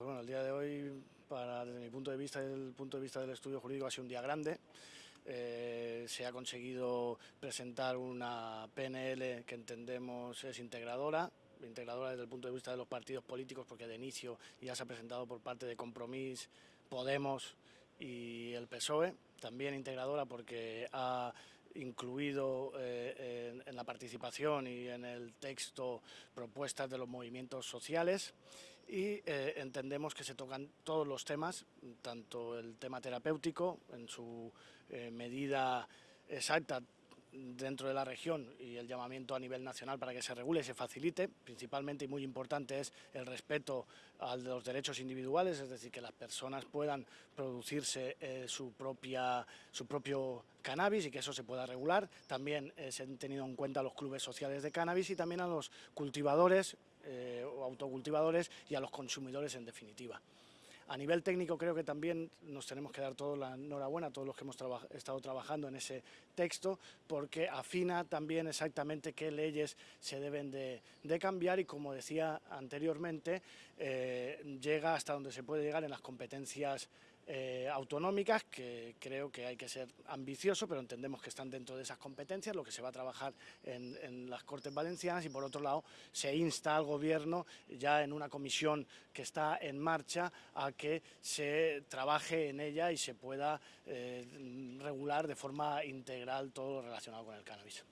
Bueno, el día de hoy, desde mi punto de vista y desde el punto de vista del estudio jurídico, ha sido un día grande. Eh, se ha conseguido presentar una PNL que entendemos es integradora, integradora desde el punto de vista de los partidos políticos, porque de inicio ya se ha presentado por parte de Compromís, Podemos y el PSOE, también integradora porque ha incluido eh, en, en, la participación y en el texto propuestas de los movimientos sociales y eh, entendemos que se tocan todos los temas, tanto el tema terapéutico en su eh, medida exacta dentro de la región y el llamamiento a nivel nacional para que se regule y se facilite. Principalmente y muy importante es el respeto a los derechos individuales, es decir, que las personas puedan producirse eh, su, propia, su propio cannabis y que eso se pueda regular. También eh, se han tenido en cuenta los clubes sociales de cannabis y también a los cultivadores eh, o autocultivadores y a los consumidores en definitiva. A nivel técnico creo que también nos tenemos que dar toda la enhorabuena a todos los que hemos estado trabajando en ese texto, porque afina también exactamente qué leyes se deben de, de cambiar y, como decía anteriormente, eh, llega hasta donde se puede llegar en las competencias eh, autonómicas, que creo que hay que ser ambicioso, pero entendemos que están dentro de esas competencias, lo que se va a trabajar en, las Cortes Valencianas y por otro lado se insta al Gobierno ya en una comisión que está en marcha a que se trabaje en ella y se pueda eh, regular de forma integral todo lo relacionado con el cannabis.